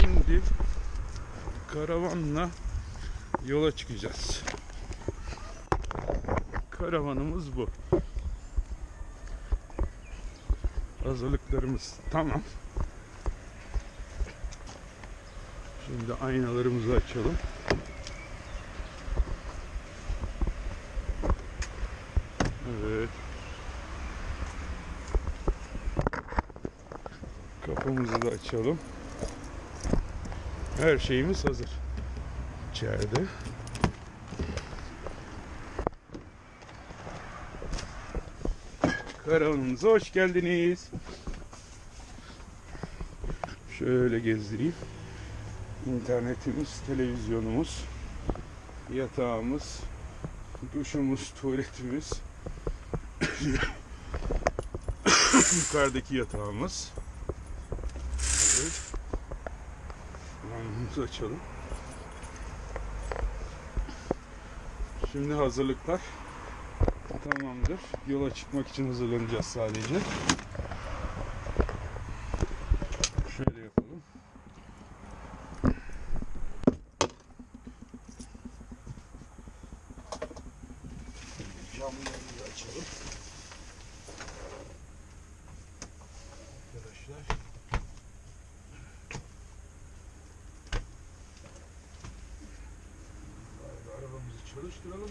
Şimdi karavanla yola çıkacağız. Karavanımız bu. Hazırlıklarımız tamam. Şimdi aynalarımızı açalım. Evet. Kapımızı da açalım. Her şeyimiz hazır. İçeride. Karavanımıza hoş geldiniz. Şöyle gezdireyim. İnternetimiz, televizyonumuz, yatağımız, duşumuz, tuvaletimiz, yukarıdaki yatağımız. Evet. Lambamuzu açalım. Şimdi hazırlıklar tamamdır. Yola çıkmak için hazırlanacağız sadece. Şöyle yapalım. Camlarımızı açalım. Arkadaşlar. Arabamızı çalıştıralım.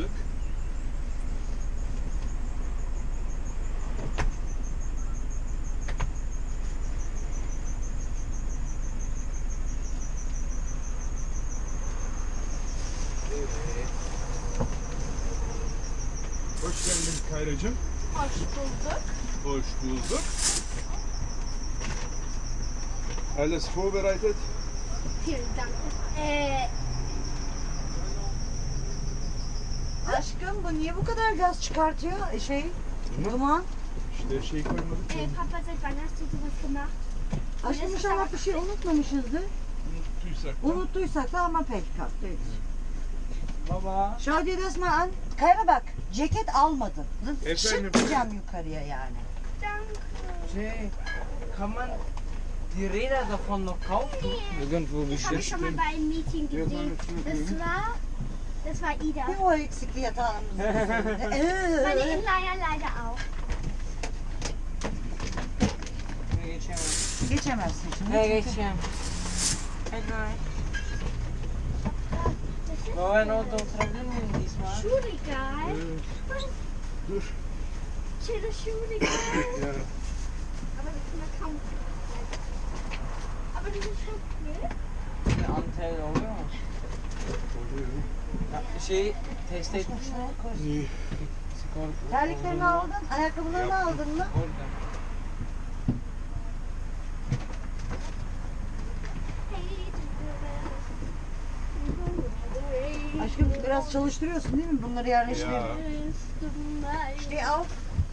Evet. Hoş geldin Kayracığım. Hoş bulduk. Hoş bulduk. Alles vorbereitet? Vielen Dank. Ee, Bu niye bu kadar gaz çıkartıyor? E, Şey, duman. İşte şey koymadık. äh, Papa, seit du sowas gemacht? Aşkım inşallah bir şey unutmamışızdır. Unuttuysak da. Unuttuysak da ama pek kalktı. Baba. Das mal an. Kayra bak, ceket almadın. Efendim? Şık diyeceğim yukarıya yani. Danke. Şey, kann man die Räder davon noch kaufen? Irgendwo habe ich schon mal bei einem Meeting gesehen. Das war, das war Ida. Bir o eksikli yatağımız. Meine Ee, Inliner leider auch. Ne geçemem. Geçemezsin şimdi. Ne çünkü- geçeceğim. Hadi. Das ist Baba ben orada oturabilir miyim diesmal? Schuhregal. Dur. Schönes Schuhregal. Ya. Aber das kann man kaum. Aber das ist schon cool. Bir antel oluyor mu? Ya, şey test. Skor. Terliklerini aldın, ayakkabılarını aldın mı? Orada. Aşkım biraz çalıştırıyorsun değil mi? Bunları yerleştirelim. Ya. Steh auf.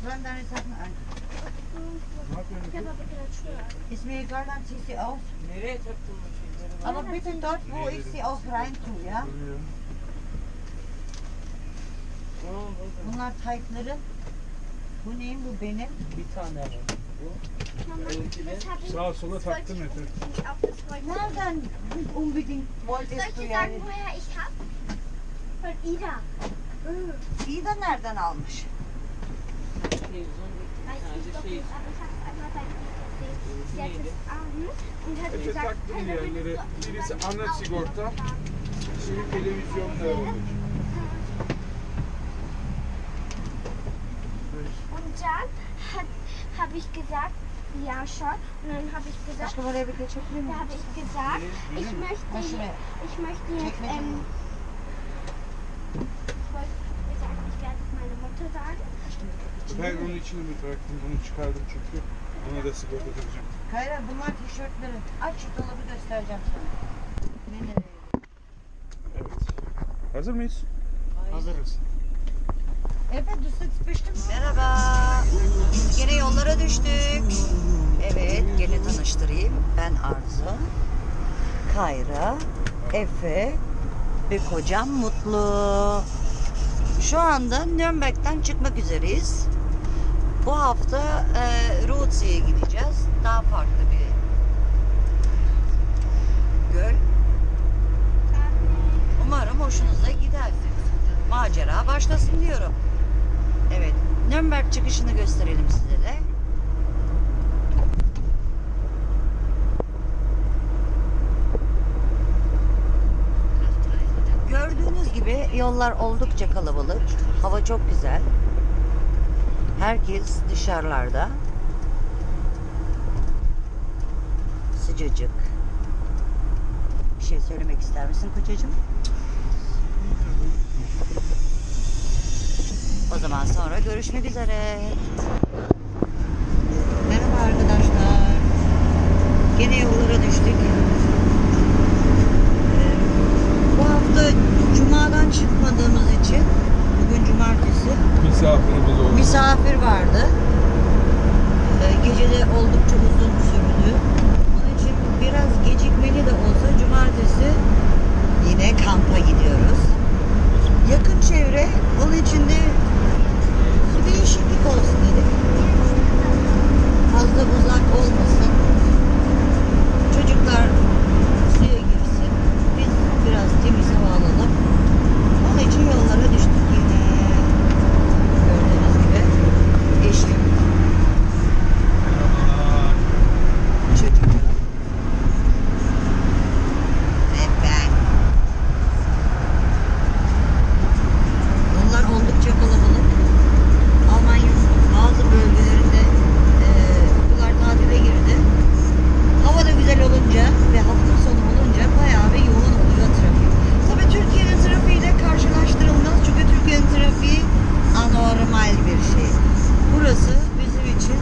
Räum deine Sachen ein. Ne yapıyorsun? Ich habe aber gerade Schuhe an. Ist mir egal, dann zieh sie auf. Nereye taktın bu şeyleri? Aber bitte dort, wo ich sie auch rein tue, ja? Bunlar taytların. Bu neyin bu benim? Bir tane var. İch. Sağa sola ich Efe. unbedingt auch, das wollte ich. Nereden unbedingt wolltest du yani? Von Ida. De nereden almış? Şey. Efe da yerlere. Birisi ana sigorta. Şimdi televizyonda olmuş. Und dann habe ich gesagt, ja schon. Und dann habe ich gesagt, da habe ich gesagt, ich möchte, ich möchte jetzt, ähm, ich wollte gesagt, ich werde jetzt meine Mutter Ben onun içine mi bıraktım? Bunu çıkardım çünkü. Ona da sigorta takacağım. Kayra bunlar tişörtleri. Aç şu dolabı göstereceğim sana. Ne nereye? Evet. Hazır mıyız? Hazırız. Evet, sitzt bestimmt. Merhaba. Gene yollara düştük. Evet, gene tanıştırayım. Ben Arzu. Kayra, Efe ve kocam Mutlu. Şu anda Nürnberg'den çıkmak üzereyiz. Bu hafta e, Rootsee'ye gideceğiz. Daha farklı bir Çıkışını gösterelim size de. Gördüğünüz gibi yollar oldukça kalabalık. Hava çok güzel. Herkes dışarılarda. Sıcacık. Bir şey söylemek ister misin kocacığım? O zaman sonra görüşmek üzere. Merhaba arkadaşlar. Gene yollara düştük. Ee, Bu hafta Cuma'dan çıkmadığımız için bugün Cumartesi Misafirimiz oldu. misafir vardı. Ee, Gece de oldukça uzun sürdü. Onun için biraz gecikmeli de olsa Cumartesi yine kampa gidiyoruz. Yakın çevre onun için de bir değişiklik olsun dedik. Fazla uzak olmasın. Çocuklar suya girsin. Biz biraz temiz hava alalım. Onun için yollara düştük yine. Gördüğünüz gibi eşim, çocuklarım ve ben. Yollar oldukça kalabalık. Almanya'nın bazı bölgelerinde e, okullar tatile girdi. Hava da güzel olunca ve hafta sonu olunca bayağı bir yoğun oluyor trafik. Tabii Türkiye'nin trafiğiyle karşılaştırılmaz çünkü Türkiye'nin trafiği anormal bir şey. Burası bizim için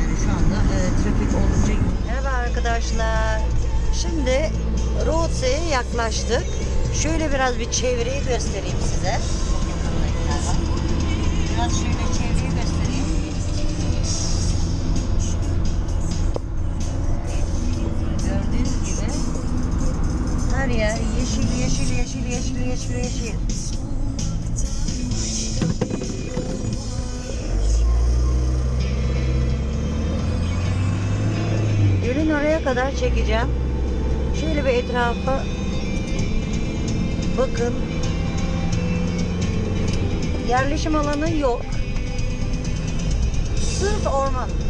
yani şu anda e, trafik oldukça yoğun. Merhaba arkadaşlar. Şimdi Rootse'ye yaklaştık. Şöyle biraz bir çevreyi göstereyim size. Biraz şöyle çevreyi göstereyim. Gördüğünüz gibi her yer yeşil yeşil yeşil yeşil yeşil yeşil. Gölün oraya kadar çekeceğim. Şöyle bir etrafa bakın. Yerleşim alanı yok. Sırf orman.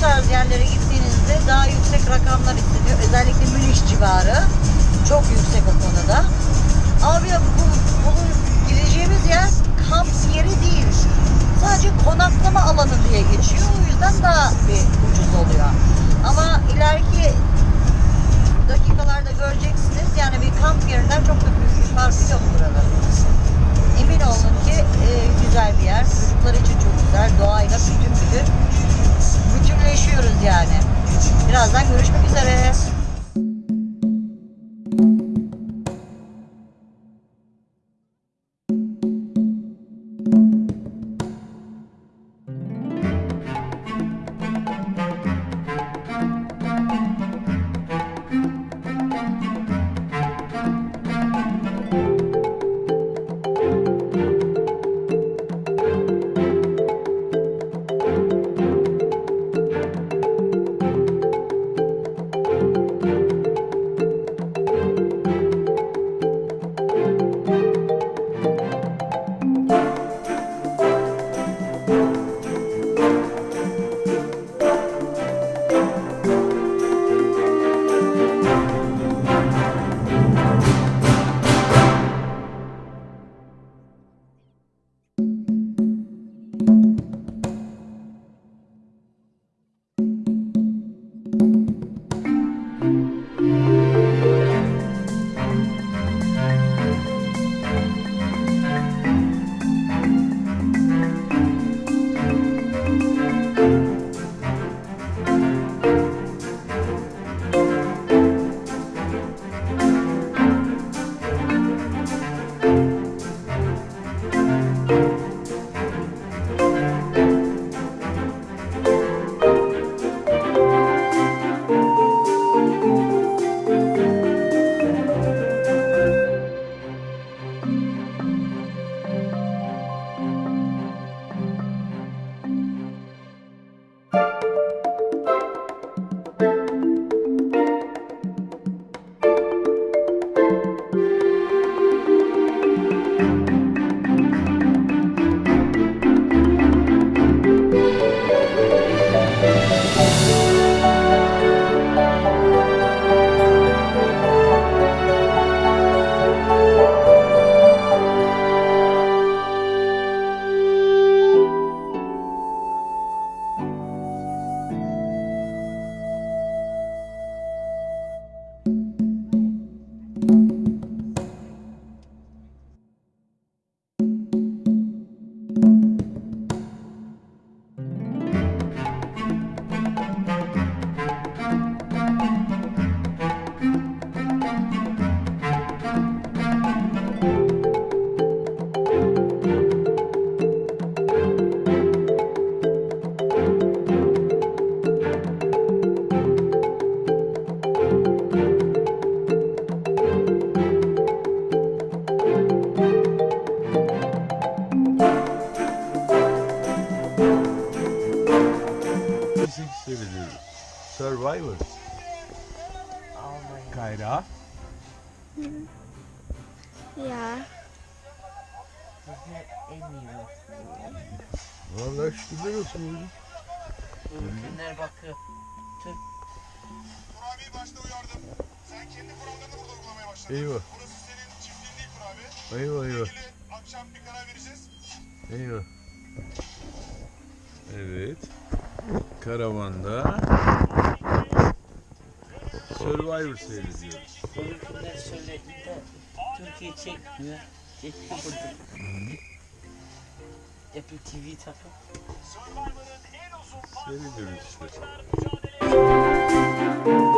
Bu tarz yerlere gittiğinizde daha yüksek rakamlar isteniyor. Özellikle Münih civarı. Çok yüksek o konuda. Abi bu, bu gideceğimiz yer kamp yeri değil. Sadece konaklama alanı diye geçiyor. O yüzden daha bir ucuz oluyor. Ama ileriki dakikalarda göreceksiniz. Yani bir kamp yerinden çok da büyük bir farkı yok buraların. Eminim Birazdan Kurabiyi başta uyardım. Sen kendi kurallarını burada uygulamaya başladın. Eyvah. Burası senin çiftliğin değil kurabi. Eyvah eyvah. İlgili akşam bir karar vereceğiz. Eyvah. Evet. Karavanda Survivor seyrediyoruz. Konuklar söyledi de Türkiye çekmiyor. Çekti burada. Apple TV takıp Seyrediyoruz işte. abonniert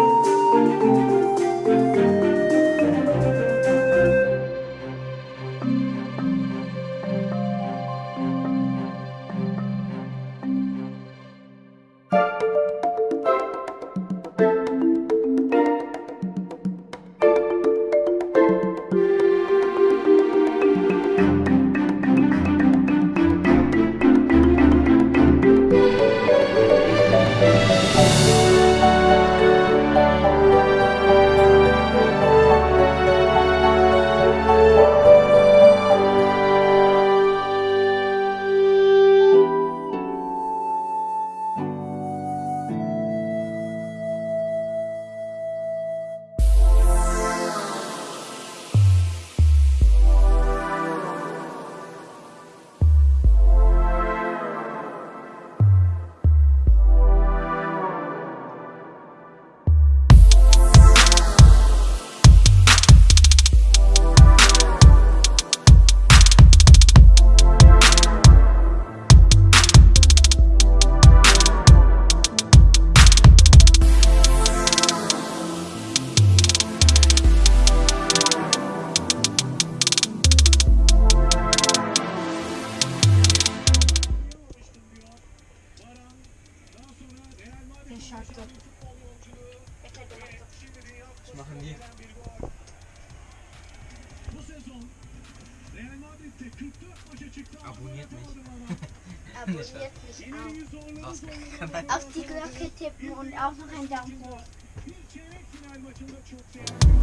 Bir çeyrek final maçında çok değerli.